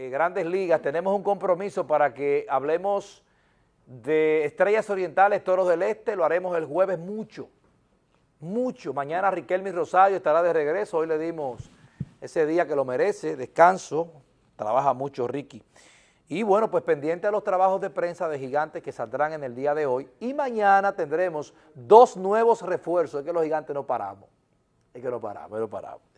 eh, Grandes Ligas, tenemos un compromiso para que hablemos de Estrellas Orientales, Toros del Este, lo haremos el jueves mucho, mucho. Mañana Riquelme Rosario estará de regreso, hoy le dimos ese día que lo merece, descanso, trabaja mucho Ricky. Y bueno, pues pendiente a los trabajos de prensa de Gigantes que saldrán en el día de hoy. Y mañana tendremos dos nuevos refuerzos, es que los Gigantes no paramos, es que no paramos, no paramos.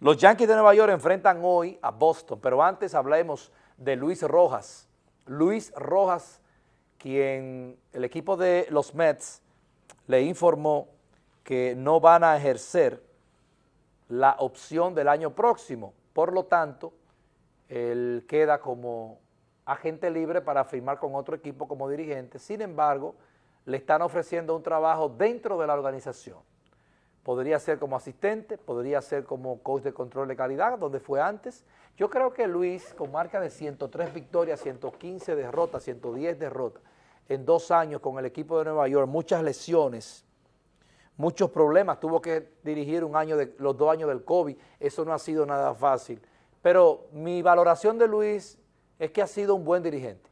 Los Yankees de Nueva York enfrentan hoy a Boston, pero antes hablemos de Luis Rojas. Luis Rojas, quien el equipo de los Mets le informó que no van a ejercer la opción del año próximo. Por lo tanto, él queda como agente libre para firmar con otro equipo como dirigente. Sin embargo, le están ofreciendo un trabajo dentro de la organización podría ser como asistente, podría ser como coach de control de calidad, donde fue antes. Yo creo que Luis, con marca de 103 victorias, 115 derrotas, 110 derrotas, en dos años con el equipo de Nueva York, muchas lesiones, muchos problemas, tuvo que dirigir un año de, los dos años del COVID, eso no ha sido nada fácil. Pero mi valoración de Luis es que ha sido un buen dirigente.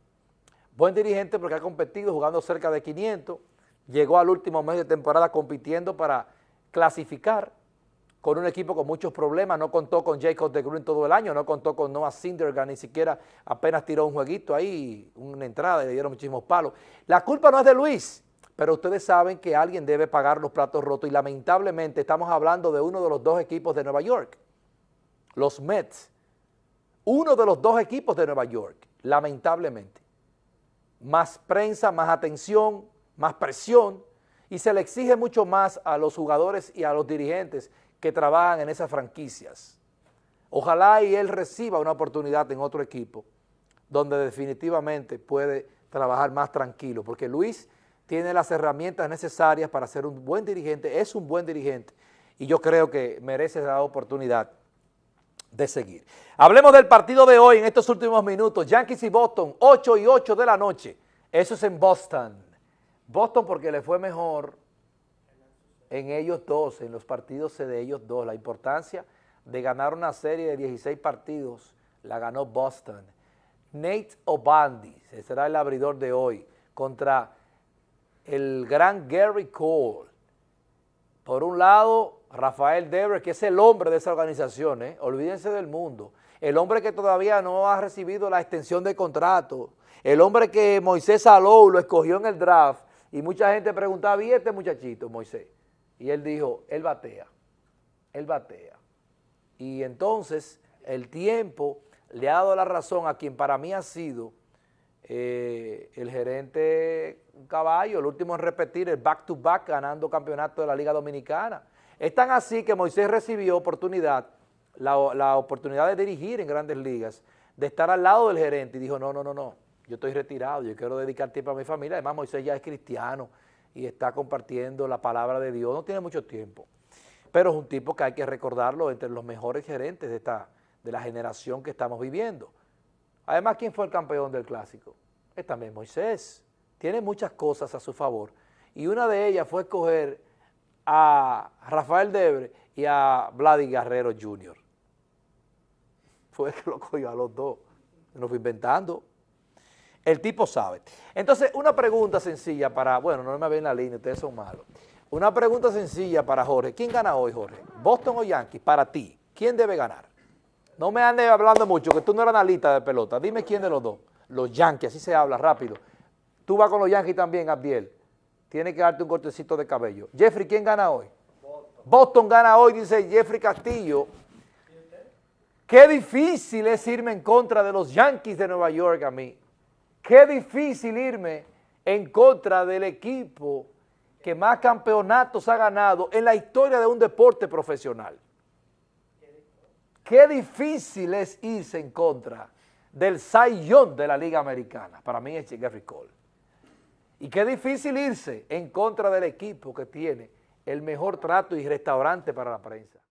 Buen dirigente porque ha competido jugando cerca de 500, llegó al último mes de temporada compitiendo para clasificar con un equipo con muchos problemas, no contó con Jacob de Green todo el año, no contó con Noah Syndergaard, ni siquiera apenas tiró un jueguito ahí, una entrada y le dieron muchísimos palos. La culpa no es de Luis, pero ustedes saben que alguien debe pagar los platos rotos y lamentablemente estamos hablando de uno de los dos equipos de Nueva York, los Mets, uno de los dos equipos de Nueva York, lamentablemente. Más prensa, más atención, más presión, y se le exige mucho más a los jugadores y a los dirigentes que trabajan en esas franquicias. Ojalá y él reciba una oportunidad en otro equipo donde definitivamente puede trabajar más tranquilo, porque Luis tiene las herramientas necesarias para ser un buen dirigente, es un buen dirigente, y yo creo que merece la oportunidad de seguir. Hablemos del partido de hoy en estos últimos minutos, Yankees y Boston, 8 y 8 de la noche, eso es en Boston. Boston porque le fue mejor en ellos dos, en los partidos de ellos dos. La importancia de ganar una serie de 16 partidos la ganó Boston. Nate O'Bandy, será el abridor de hoy, contra el gran Gary Cole. Por un lado, Rafael Devers, que es el hombre de esa organización, ¿eh? olvídense del mundo. El hombre que todavía no ha recibido la extensión de contrato. El hombre que Moisés Alou lo escogió en el draft y mucha gente preguntaba, ¿y este muchachito, Moisés? Y él dijo, él batea, él batea. Y entonces el tiempo le ha dado la razón a quien para mí ha sido eh, el gerente Caballo, el último en repetir el back-to-back ganando campeonato de la Liga Dominicana. Es tan así que Moisés recibió oportunidad, la, la oportunidad de dirigir en grandes ligas, de estar al lado del gerente y dijo, no, no, no, no, yo estoy retirado, yo quiero dedicar tiempo a mi familia, además Moisés ya es cristiano y está compartiendo la palabra de Dios, no tiene mucho tiempo, pero es un tipo que hay que recordarlo entre los mejores gerentes de, esta, de la generación que estamos viviendo. Además, ¿quién fue el campeón del Clásico? Es también Moisés, tiene muchas cosas a su favor y una de ellas fue escoger a Rafael Debre y a Vladi Guerrero Jr. Fue el que lo cogió a los dos, lo fue inventando. El tipo sabe. Entonces, una pregunta sencilla para, bueno, no me ven la línea, ustedes son malos. Una pregunta sencilla para Jorge. ¿Quién gana hoy, Jorge? ¿Boston o Yankees? Para ti, ¿quién debe ganar? No me andes hablando mucho, que tú no eres analista de pelota. Dime quién de los dos. Los Yankees, así se habla rápido. Tú vas con los Yankees también, Abdiel. Tienes que darte un cortecito de cabello. Jeffrey, ¿quién gana hoy? Boston. Boston gana hoy, dice Jeffrey Castillo. Qué difícil es irme en contra de los Yankees de Nueva York a mí. Qué difícil irme en contra del equipo que más campeonatos ha ganado en la historia de un deporte profesional. Qué difícil es irse en contra del Sayón de la Liga Americana. Para mí es Gary Cole. Y qué difícil irse en contra del equipo que tiene el mejor trato y restaurante para la prensa.